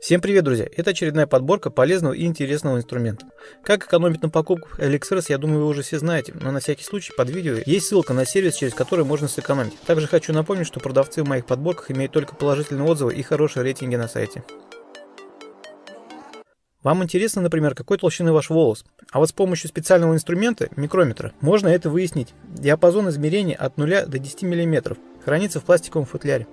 Всем привет, друзья! Это очередная подборка полезного и интересного инструмента. Как экономить на покупках AliExpress, я думаю, вы уже все знаете, но на всякий случай под видео есть ссылка на сервис, через который можно сэкономить. Также хочу напомнить, что продавцы в моих подборках имеют только положительные отзывы и хорошие рейтинги на сайте. Вам интересно, например, какой толщины ваш волос, а вот с помощью специального инструмента, микрометра, можно это выяснить. Диапазон измерения от 0 до 10 мм, хранится в пластиковом футляре.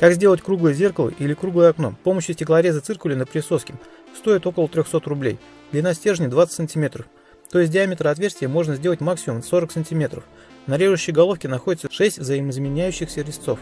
Как сделать круглое зеркало или круглое окно? С помощью стеклореза циркуля на присоске стоит около 300 рублей. Длина стержня 20 см. То есть диаметр отверстия можно сделать максимум 40 см. На режущей головке находится 6 взаимоизменяющихся резцов.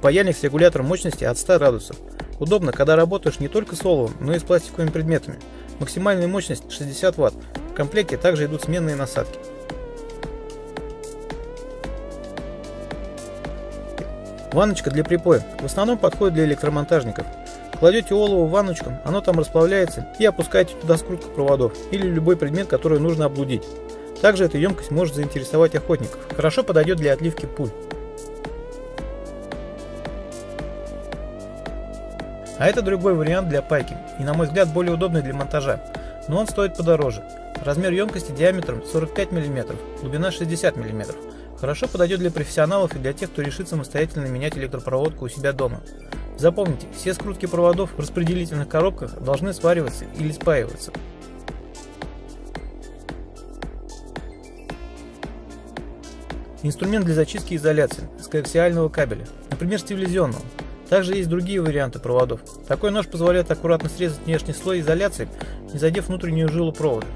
Паяльник с регулятором мощности от 100 градусов. Удобно, когда работаешь не только с оловом, но и с пластиковыми предметами. Максимальная мощность 60 Вт. В комплекте также идут сменные насадки. Ванночка для припоя. В основном подходит для электромонтажников. Кладете олово в ванночку, оно там расплавляется и опускаете туда скрутку проводов или любой предмет, который нужно облудить. Также эта емкость может заинтересовать охотников. Хорошо подойдет для отливки пуль. А это другой вариант для пайки и на мой взгляд более удобный для монтажа, но он стоит подороже. Размер емкости диаметром 45 мм, глубина 60 мм. Хорошо подойдет для профессионалов и для тех, кто решит самостоятельно менять электропроводку у себя дома. Запомните, все скрутки проводов в распределительных коробках должны свариваться или спаиваться. Инструмент для зачистки изоляции с коаксиального кабеля, например, с телевизионного. Также есть другие варианты проводов. Такой нож позволяет аккуратно срезать внешний слой изоляции, не задев внутреннюю жилу провода.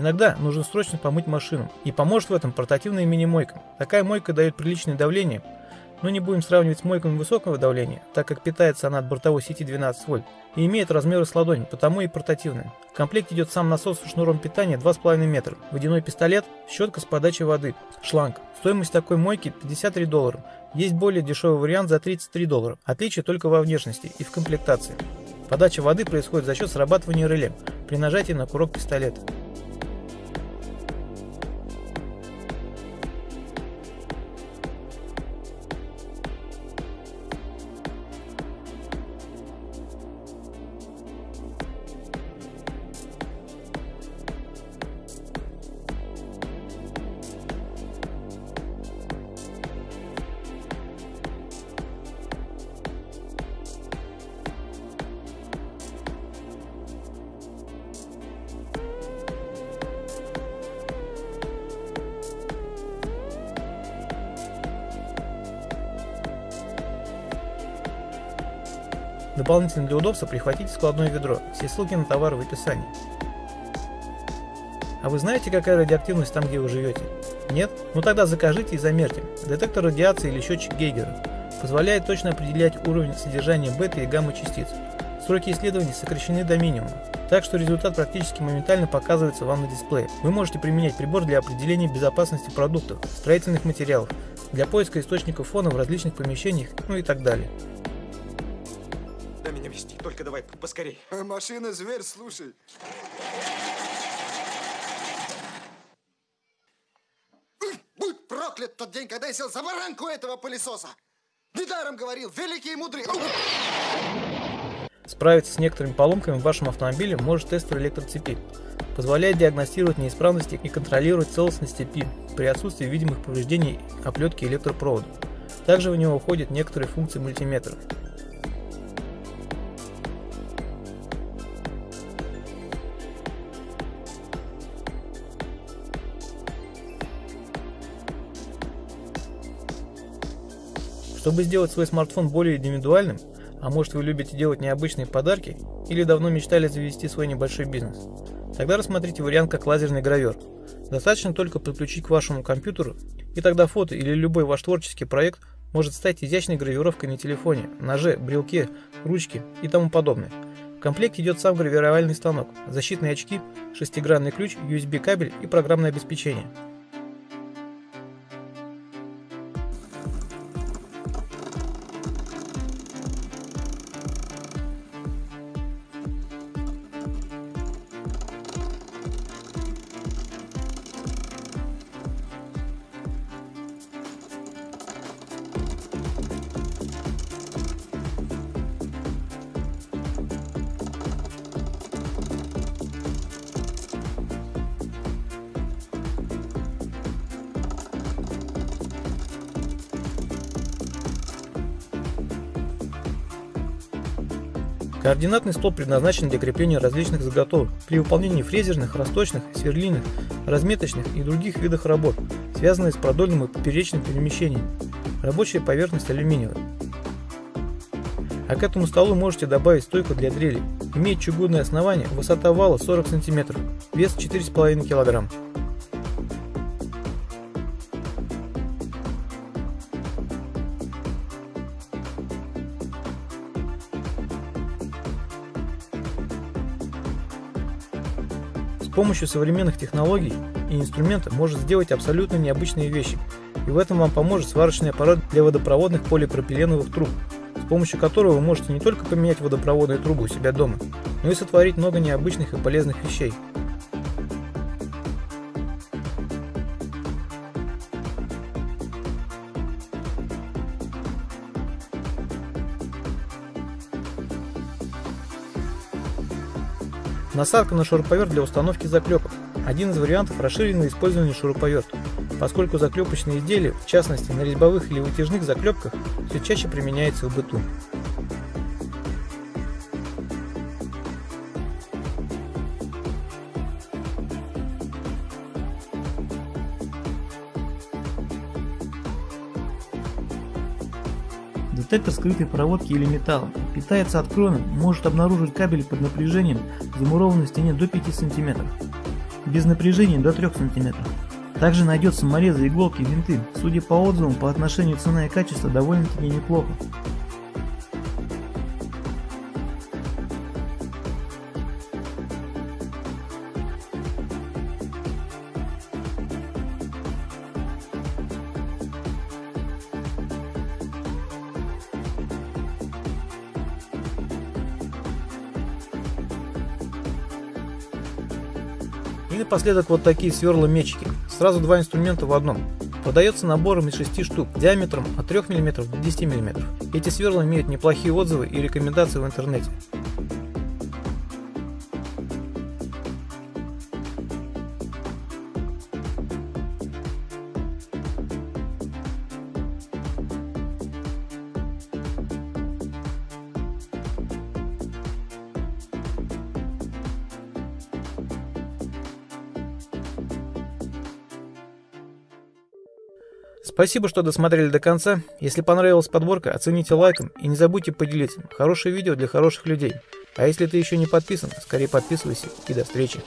Иногда нужно срочно помыть машину, и поможет в этом портативная мини-мойка. Такая мойка дает приличное давление, но не будем сравнивать с мойками высокого давления, так как питается она от бортовой сети 12 вольт и имеет размеры с ладонь, потому и портативная. В комплекте идет сам насос с шнуром питания 2,5 метра, водяной пистолет, щетка с подачей воды, шланг. Стоимость такой мойки 53 доллара. Есть более дешевый вариант за 33 доллара. Отличие только во внешности и в комплектации. Подача воды происходит за счет срабатывания реле при нажатии на курок пистолета. Дополнительно для удобства прихватите складное ведро, все ссылки на товары в описании. А вы знаете, какая радиоактивность там, где вы живете? Нет? Ну тогда закажите и замерьте. Детектор радиации или счетчик Гейгера. Позволяет точно определять уровень содержания бета и гамма частиц. Сроки исследований сокращены до минимума, так что результат практически моментально показывается вам на дисплее. Вы можете применять прибор для определения безопасности продуктов, строительных материалов, для поиска источников фона в различных помещениях, ну и так далее. Вести, только давай поскорей. Э, Машина зверь, слушай. Будь проклят тот день, когда я сел за баранку этого пылесоса. Недаром говорил, великий и мудрый. Справиться с некоторыми поломками в вашем автомобиле может тестер электроцепи. Позволяет диагностировать неисправности и контролировать целостность цепи при отсутствии видимых повреждений оплетки электропровода. Также в него входят некоторые функции мультиметра. Чтобы сделать свой смартфон более индивидуальным, а может вы любите делать необычные подарки или давно мечтали завести свой небольшой бизнес, тогда рассмотрите вариант как лазерный гравер. Достаточно только подключить к вашему компьютеру, и тогда фото или любой ваш творческий проект может стать изящной гравировкой на телефоне, ноже, брелке, ручке и тому подобное. В комплекте идет сам гравировальный станок, защитные очки, шестигранный ключ, USB кабель и программное обеспечение. Координатный столб предназначен для крепления различных заготовок при выполнении фрезерных, расточных, сверлильных, разметочных и других видов работ, связанных с продольным и поперечным перемещением. Рабочая поверхность алюминиевая. А к этому столу можете добавить стойку для дрели. Имеет чугунное основание, высота вала 40 см, вес 4,5 кг. Помощью современных технологий и инструмента может сделать абсолютно необычные вещи, и в этом вам поможет сварочный аппарат для водопроводных полипропиленовых труб, с помощью которого вы можете не только поменять водопроводную трубу у себя дома, но и сотворить много необычных и полезных вещей. Насадка на шуруповерт для установки заклепок. Один из вариантов расширенного использования шуруповерта, поскольку заклепочные изделия, в частности на резьбовых или вытяжных заклепках, все чаще применяются в быту. Детектор скрытой проводки или металла. Питается от крона, может обнаружить кабель под напряжением, замурованный в стене до 5 см. Без напряжения до 3 см. Также найдет саморезы, иголки, винты. Судя по отзывам, по отношению цена и качество довольно-таки неплохо. Напоследок вот такие сверла-мечики. Сразу два инструмента в одном. Продается набором из 6 штук, диаметром от 3 мм до 10 мм. Эти сверла имеют неплохие отзывы и рекомендации в интернете. Спасибо, что досмотрели до конца. Если понравилась подборка, оцените лайком и не забудьте поделиться. Хорошее видео для хороших людей. А если ты еще не подписан, скорее подписывайся и до встречи.